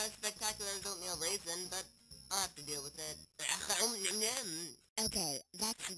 not as spectacular as oatmeal raisin, but I'll have to deal with it. Okay, that's.